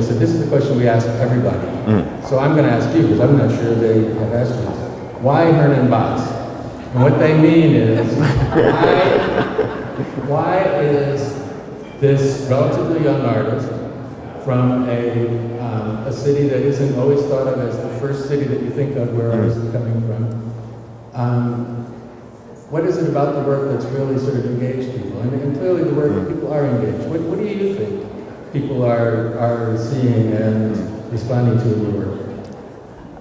So this is the question we ask everybody. So I'm going to ask you because I'm not sure they have asked you. Why Hernan Bas? And what they mean is, why, why is this relatively young artist from a, um, a city that isn't always thought of as the first city that you think of where artists are coming from, um, what is it about the work that's really sort of engaged people? And, and clearly the work, that people are engaged. What, what do you think people are, are seeing and responding to your work?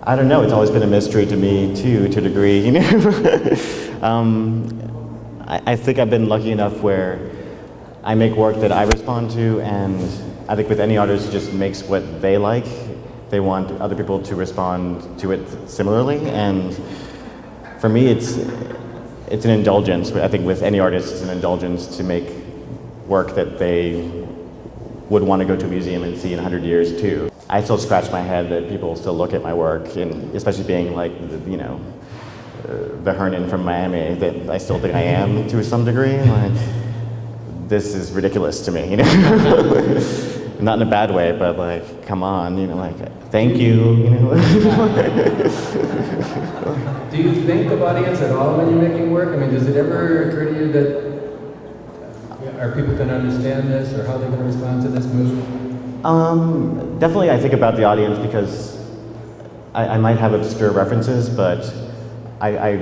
I don't know. It's always been a mystery to me too, to a degree. You know, um, I, I think I've been lucky enough where I make work that I respond to, and I think with any artist, just makes what they like. They want other people to respond to it similarly, and for me, it's it's an indulgence. I think with any artist, it's an indulgence to make work that they would want to go to a museum and see in 100 years too. I still scratch my head that people still look at my work, and especially being like, the, you know, the Hernan from Miami, that I still think I am to some degree. Like, this is ridiculous to me, you know. Not in a bad way, but like, come on, you know, like, thank you, you know. Do you think of audience at all when you're making work? I mean, does it ever occur to you that are people going to understand this or how they're going to respond to this move? Um, definitely, I think about the audience because I, I might have obscure references, but I, I,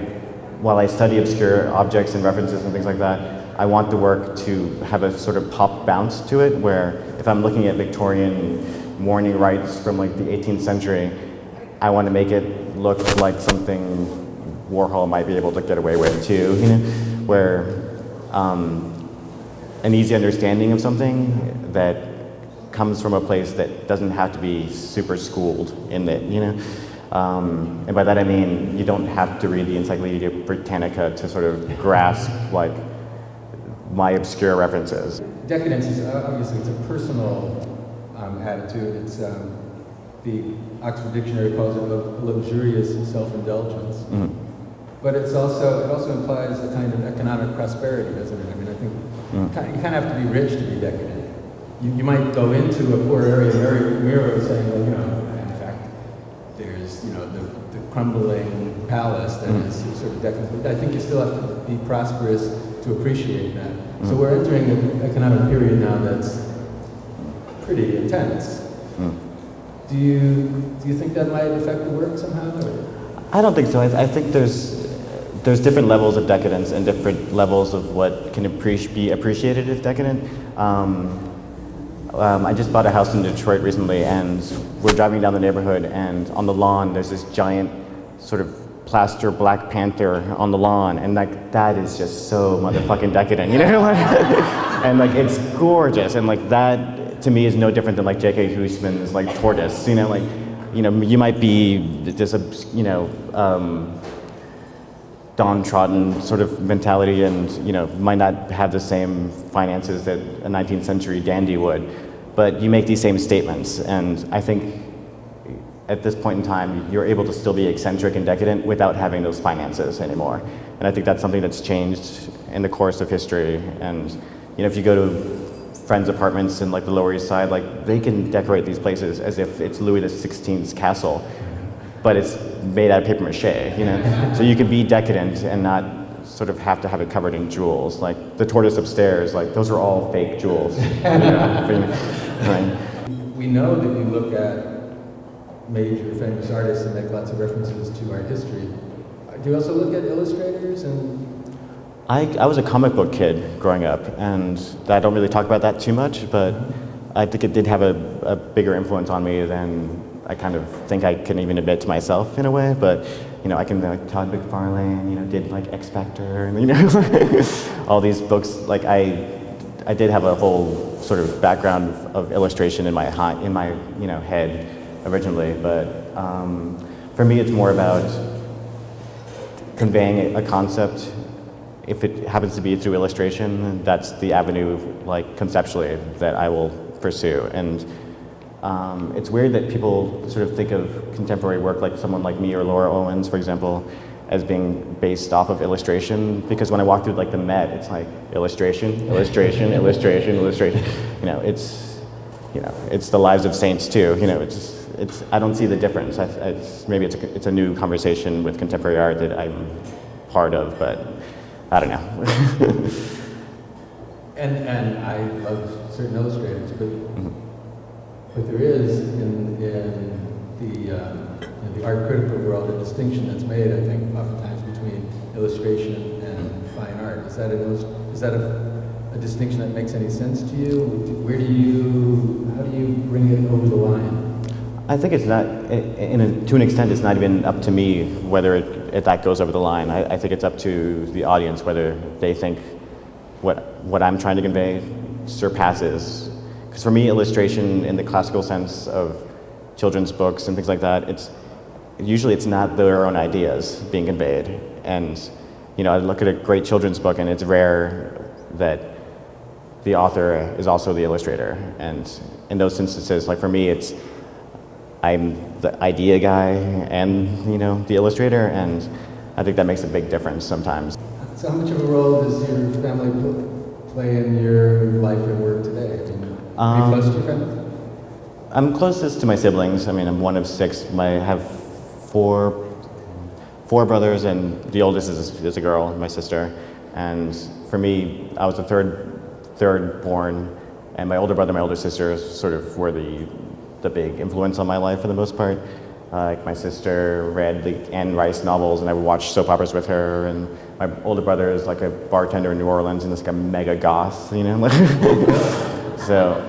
while I study obscure objects and references and things like that, I want the work to have a sort of pop bounce to it, where if I'm looking at Victorian mourning rites from like the 18th century, I want to make it look like something Warhol might be able to get away with too, you know, where um, an easy understanding of something that comes from a place that doesn't have to be super schooled in it, you know? Um, and by that I mean you don't have to read the Encyclopedia Britannica to sort of grasp like my obscure references. Decadence is obviously it's a personal um, attitude. It's um, the Oxford Dictionary calls it luxurious self-indulgence. Mm -hmm. But it's also it also implies a kind of economic prosperity, doesn't it? I mean, I think Mm. You kind of have to be rich to be decadent. You, you might go into a poor area, Mary Miro saying, well, you know, in fact, there's, you know, the, the crumbling palace that mm. is sort of decadent. But I think you still have to be prosperous to appreciate that. Mm. So we're entering an economic period now that's pretty intense. Mm. Do you, do you think that might affect the work somehow? Or? I don't think so. I, I think there's there's different levels of decadence and different levels of what can be appreciated as decadent. Um, um, I just bought a house in Detroit recently and we're driving down the neighborhood and on the lawn there's this giant sort of plaster Black Panther on the lawn and like that is just so motherfucking decadent, you know? and like it's gorgeous and like that to me is no different than like J.K. Huysmans' like tortoise, you know, like, you know, you might be just a, you know, um, downtrodden sort of mentality and you know might not have the same finances that a 19th century dandy would. But you make these same statements and I think at this point in time you're able to still be eccentric and decadent without having those finances anymore. And I think that's something that's changed in the course of history. And you know if you go to friends apartments in like the lower east side like they can decorate these places as if it's Louis XVI's castle but it's made out of paper mache, you know? so you can be decadent and not sort of have to have it covered in jewels. Like the tortoise upstairs, like those are all fake jewels. right. We know that you look at major famous artists and make lots of references to art history. Do you also look at illustrators and I, I was a comic book kid growing up, and I don't really talk about that too much, but mm-hmm. I think it did have a, a bigger influence on me than I kind of think I can even admit to myself in a way, but you know, I can like Todd McFarlane, you know, did like X Factor, and you know, all these books. Like I, I did have a whole sort of background of, of illustration in my in my you know head originally, but um, for me, it's more about conveying a concept. If it happens to be through illustration, that's the avenue, like conceptually, that I will pursue. And um, it's weird that people sort of think of contemporary work like someone like me or Laura Owens, for example, as being based off of illustration because when I walk through like the Met, it's like illustration, illustration, illustration, illustration. You know, it's you know, it's the lives of saints too. You know, it's, it's, I don't see the difference. I, I, it's, maybe it's a, it's a new conversation with contemporary art that I'm part of, but I don't know. And, and I love certain illustrators, but, but there is in, in the, um, in the art critical world a distinction that's made, I think, oftentimes between illustration and fine art. Is that, illus- is that a, a distinction that makes any sense to you? Where do you, how do you bring it over the line? I think it's not, in a, to an extent, it's not even up to me whether it, that goes over the line. I, I think it's up to the audience whether they think what, what I'm trying to convey surpasses. Because for me, illustration in the classical sense of children's books and things like that, it's usually it's not their own ideas being conveyed. And you know, I look at a great children's book, and it's rare that the author is also the illustrator. And in those instances, like for me, it's I'm the idea guy and you know the illustrator, and I think that makes a big difference sometimes. So how much of a role does your family play in your life and work today? Mean, are you Um, close to your family? I'm closest to my siblings. I mean, I'm one of six. My, I have four, four brothers, and the oldest is, is a girl, my sister. And for me, I was the third, third born, and my older brother, and my older sister, sort of were the, the big influence on my life for the most part. Uh, like my sister read the Anne Rice novels, and I would watch soap operas with her. And my older brother is like a bartender in New Orleans, and is like a mega goth, you know. so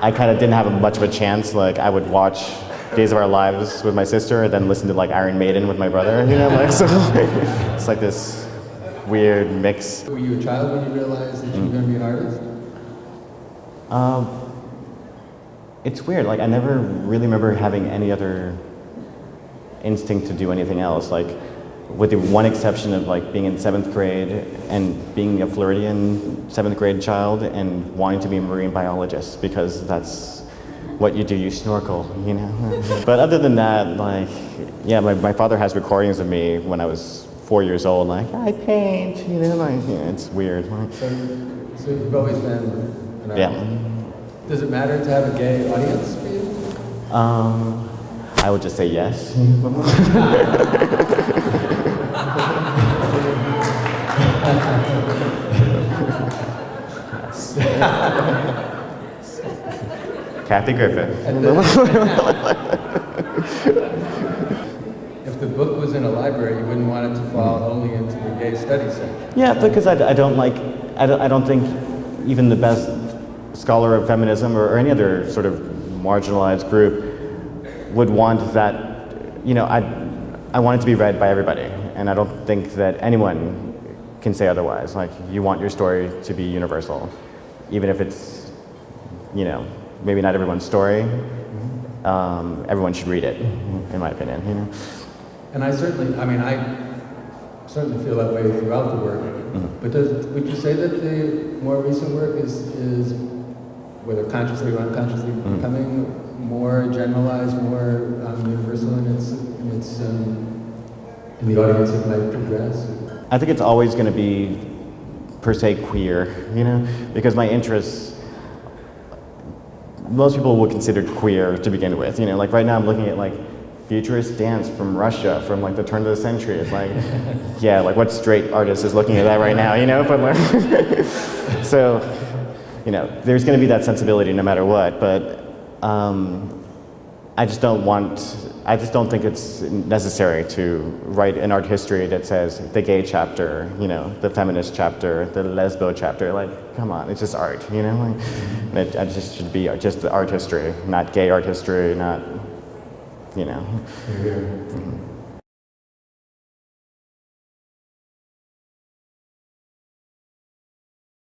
I kind of didn't have much of a chance. Like I would watch Days of Our Lives with my sister, and then listen to like Iron Maiden with my brother. You know, like so it's like this weird mix. Were you a child when you realized that you were going to be an artist? Um, it's weird. Like I never really remember having any other instinct to do anything else. Like with the one exception of like being in seventh grade and being a Floridian seventh grade child and wanting to be a marine biologist because that's what you do. You snorkel, you know. but other than that, like yeah, my, my father has recordings of me when I was four years old. Like I paint, you know. Like yeah, it's weird. So, so you've always been yeah. Does it matter to have a gay audience for you? Um, I would just say yes. Kathy Griffin. If the book was in a library, you wouldn't want it to fall only into the gay studies section. Yeah, because I, I don't like, I don't, I don't think even the best scholar of feminism or, or any other sort of marginalized group would want that, you know, I, I want it to be read by everybody. And I don't think that anyone can say otherwise. Like, you want your story to be universal, even if it's, you know, maybe not everyone's story. Um, everyone should read it, in my opinion. You know? And I certainly, I mean, I certainly feel that way throughout the work. But does, would you say that the more recent work is, is whether consciously or unconsciously, becoming more generalized, more um, universal in its, in its, um, in the audience it might address? I think it's always going to be per se queer, you know, because my interests. Most people would consider queer to begin with, you know. Like right now, I'm looking at like futurist dance from Russia from like the turn of the century. It's like, yeah, like what straight artist is looking at that right now, you know? But like, so, you know, there's going to be that sensibility no matter what. But um, I just don't want, I just don't think it's necessary to write an art history that says the gay chapter, you know, the feminist chapter, the lesbo chapter. Like, come on, it's just art, you know? Like, it, it just should be just the art history, not gay art history, not, you know. Here, here. Mm-hmm.